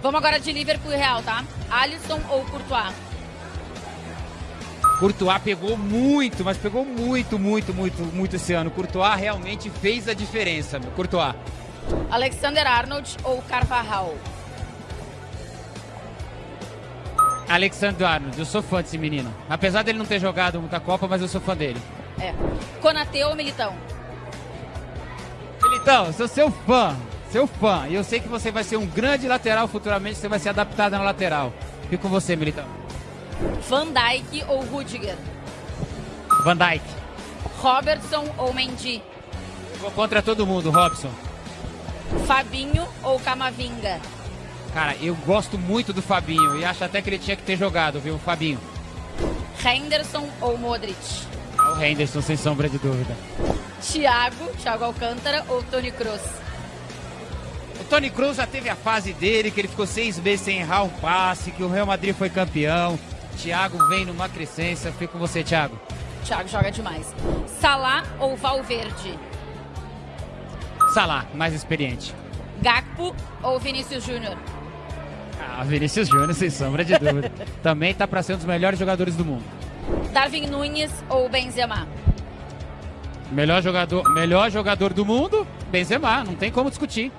Vamos agora de Liverpool e Real, tá? Alisson ou Courtois? Courtois pegou muito, mas pegou muito, muito, muito, muito esse ano. Courtois realmente fez a diferença, meu. Courtois. Alexander Arnold ou Carvajal? Alexander Arnold, eu sou fã desse menino. Apesar dele não ter jogado muita Copa, mas eu sou fã dele. É. Konatê ou Militão? Militão, sou seu fã, seu fã. E eu sei que você vai ser um grande lateral futuramente, você vai ser adaptado na lateral. Fico com você, Militão. Van Dijk ou Rudiger? Van Dijk. Robertson ou Mendy? Vou contra todo mundo, Robson. Fabinho ou Camavinga? Cara, eu gosto muito do Fabinho e acho até que ele tinha que ter jogado, viu, Fabinho? Henderson ou Modric? O Henderson, sem sombra de dúvida. Thiago, Thiago Alcântara ou Tony Kroos? Tony Kroos já teve a fase dele, que ele ficou seis meses sem errar um passe, que o Real Madrid foi campeão. Thiago vem numa crescência. Fico com você, Thiago. Thiago joga demais. Salah ou Valverde? Salah, mais experiente. Gakpo ou Vinícius Júnior? Ah, Vinícius Júnior, sem sombra de dúvida. Também tá para ser um dos melhores jogadores do mundo. Darwin Nunes ou Benzema? Melhor jogador, melhor jogador do mundo, Benzema, não tem como discutir.